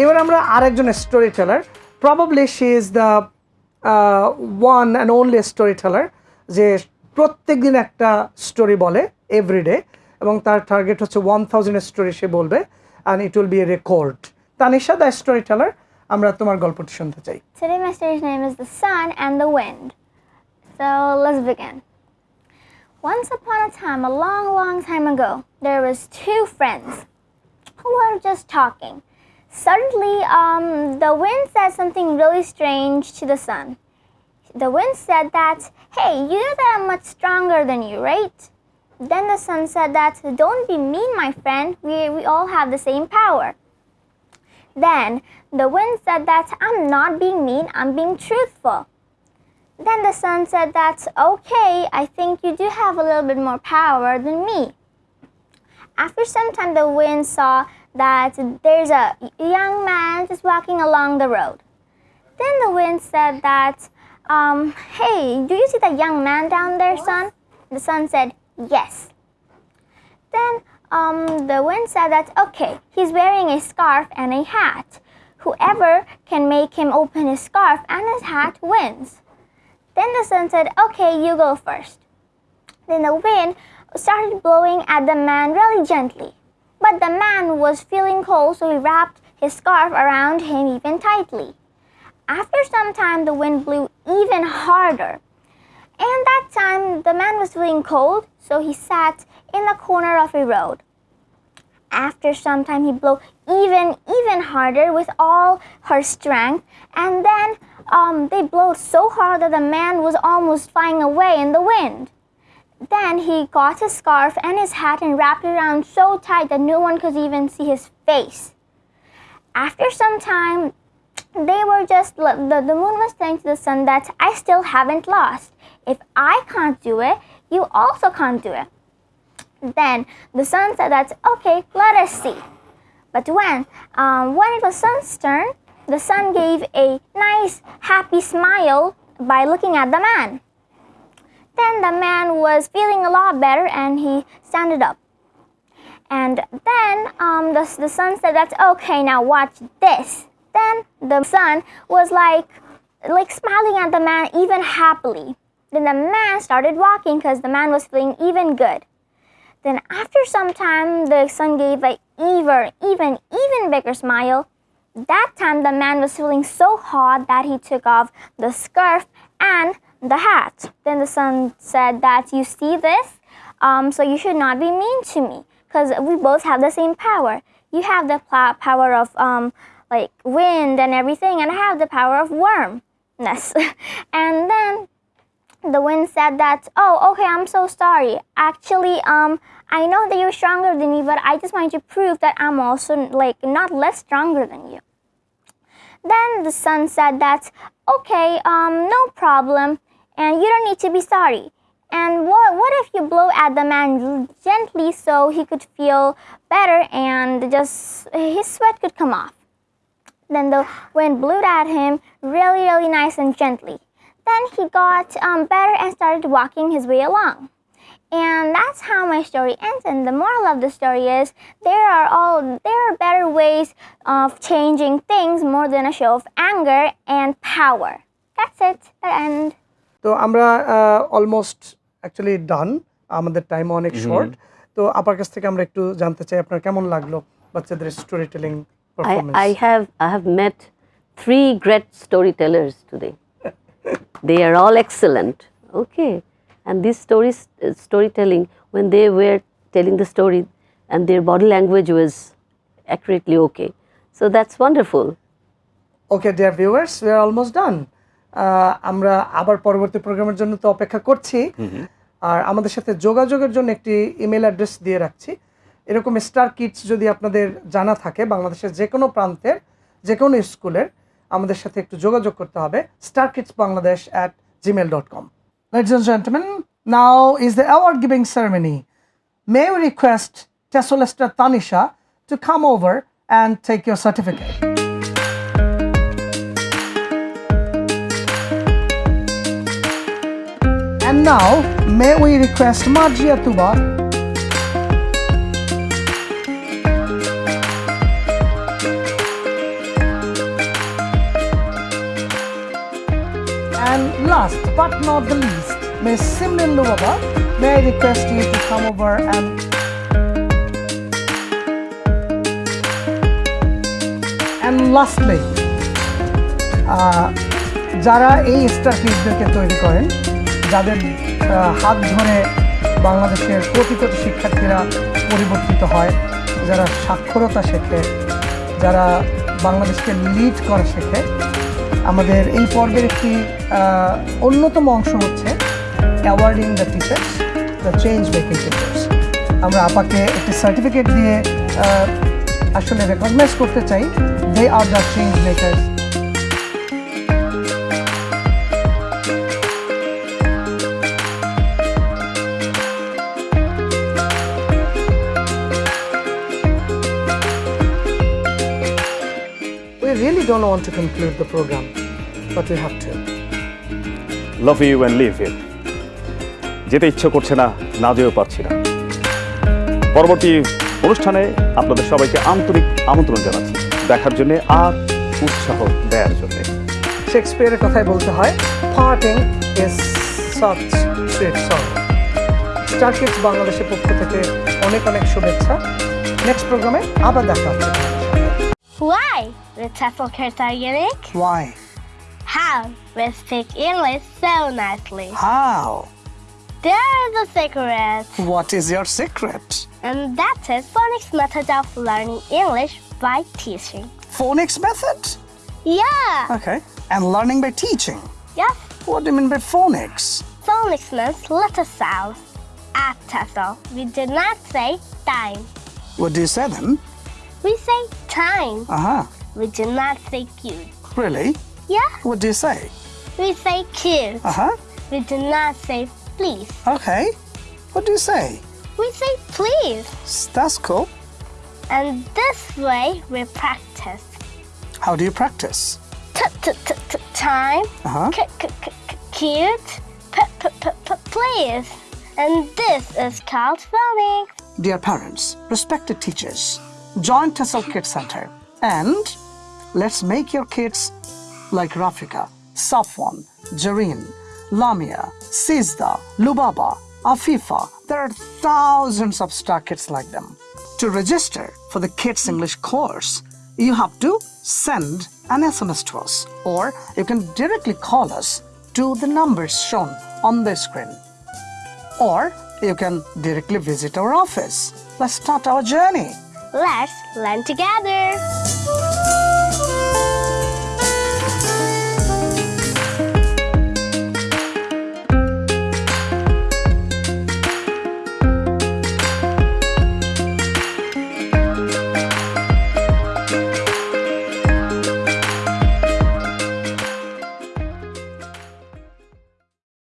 এবার আমরা আরেকজন story teller probably she is the one and only story teller যে প্রত্যেক দিন একটা স্টোরি বলে এভরিডে এবং তার টার্গেট হচ্ছে ওয়ান থাউজেন্ড স্টোরি সে বলবে and it will be a record Tanisha the story teller আমরা তোমার গল্পটি শুনতে চাই and the Wind. So let's begin. Once upon a time, a long, long time ago, there was two friends who were just talking. Suddenly, um, the wind said something really strange to the sun. The wind said that, hey, you know that I'm much stronger than you, right? Then the sun said that, don't be mean, my friend. We, we all have the same power. Then the wind said that I'm not being mean, I'm being truthful. Then the sun said that, okay, I think you do have a little bit more power than me. After some time, the wind saw that there's a young man just walking along the road. Then the wind said that, um, hey, do you see that young man down there, sun? The sun said, yes. Then um, the wind said that, okay, he's wearing a scarf and a hat. Whoever can make him open his scarf and his hat wins. Then the sun said, okay, you go first. Then the wind started blowing at the man really gently. But the man was feeling cold, so he wrapped his scarf around him even tightly. After some time, the wind blew even harder. And that time, the man was feeling cold, so he sat in the corner of a road. After some time, he blew even, even harder with all her strength, and then um, they blew so hard that the man was almost flying away in the wind. Then he got his scarf and his hat and wrapped it around so tight that no one could even see his face. After some time, they were just, the, the moon was saying to the sun that I still haven't lost. If I can't do it, you also can't do it. Then the sun said that, okay, let us see. But when, um, when it was sun's turn, the sun gave a nice, happy smile by looking at the man. Then the man was feeling a lot better and he standed up. And then um, the, the sun said, that's okay, now watch this. Then the sun was like, like smiling at the man even happily. Then the man started walking because the man was feeling even good. Then after some time, the sun gave a even, even, even bigger smile. That time, the man was feeling so hot that he took off the scarf and the hat. Then the sun said that you see this, um, so you should not be mean to me because we both have the same power. You have the power of um, like wind and everything, and I have the power of wormness. and then the wind said that, oh, okay, I'm so sorry. Actually, um, I know that you're stronger than me, but I just wanted to prove that I'm also like not less stronger than you. Then the sun said that, okay, um, no problem, and you don't need to be sorry. And what, what if you blow at the man gently so he could feel better and just his sweat could come off? Then the wind blew at him really, really nice and gently. Then he got um, better and started walking his way along. And that's how my story ends. And the moral of the story is there are all there are better ways of changing things more than a show of anger and power. That's it. The end. তো আমরা almost actually ডান আমাদের time অনেক short তো আপার কাছ থেকে আমরা একটু জানতে চাই আপনার কেমন লাগলো বাচ্চাদের story telling I, I have I have met three great storytellers today. they are all excellent. Okay, And this stories uh, storytelling when they were telling the story and their body language was accurately okay. So that's wonderful. Okay dear viewers we are almost done আমরা আবার পরবর্তী প্রোগ্রামের জন্য তো অপেক্ষা করছি। আর আমাদের সাথে যোগাযোগের জন্য একটি ইমেল অ্যাড্রেস দিয়ে রাখছি। এরকম স্টার কিটস যদি আপনাদের জানা থাকে বাংলাদেশের যে কোনো প্রান্তের যে কোনো স্কুলের আমাদের সাথে একটু যোগাযোগ করতে হবে। Star kids Bangladesh at Gmail dot com Ladies and gentlemen, now is the award giving ceremony. May we request Tessolester Tanisha to come over and take your certificate. And now, may we request Margia Tuba last but not the least, Miss Simran Luaba, may I request you to come over and and lastly, যারা এই star কিডদেরকে তৈরি করেন যাদের হাত ধরে বাংলাদেশের কোটি কোটি শিক্ষার্থীরা পরিবর্তিত হয় যারা সাক্ষরতা শেখে যারা বাংলাদেশকে লিড করা শেখে আমাদের এই পর্বের একটি অন্যতম অংশ হচ্ছে awarding the teachers the change making teachers আমরা আপাকে একটি সার্টিফিকেট দিয়ে আসলে রেকগনাইজ করতে চাই they are the change makers don't want to conclude the program, but we have to. Love you and leave you যেতে ইচ্ছে করছে না না যেও পারছি না। পরবর্তী অনুষ্ঠানে আপনাদের সবাইকে আন্তরিক আমন্ত্রণ জানাচ্ছি। দেখার জন্য আর উৎসাহ দেওয়ার জন্য। শেক্সপিয়ারের কথাই বলতে হয় parting is such sweet song star kids বাংলাদেশের পক্ষ থেকে অনেক অনেক শুভেচ্ছা। নেক্সট প্রোগ্রামে আবার দেখা হচ্ছে Why? With are unique? Why? How? With speak English so nicely. How? There's a secret. What is your secret? And that is phonics method of learning English by teaching. Phonics method? Yeah. Okay. And learning by teaching? Yes. What do you mean by phonics? Phonics means letter sounds. At Tesla, we do not say time. What do you say then? We say time. uh-huh We do not say cute. really Yeah. what do you say We say cute. uh-huh We do not say please. okay what do you say We say please. that's cool And this way we practice. how do you practice T- t- t- t- time, uh-huh c- c- c- c- cute, p- p- p- p- please. And this is called phonics. Dear parents, respected teachers, join Tessel Kids Center and let's make your kids like Rafika, Safwan, Jareen, Lamia, Sizda, Lubaba, Afifa. There are thousands of star kids like them. To register for the Kids English course, you have to send an SMS to us or you can directly call us to the numbers shown on the screen or you can directly visit our office. Let's start our journey. Let's learn together.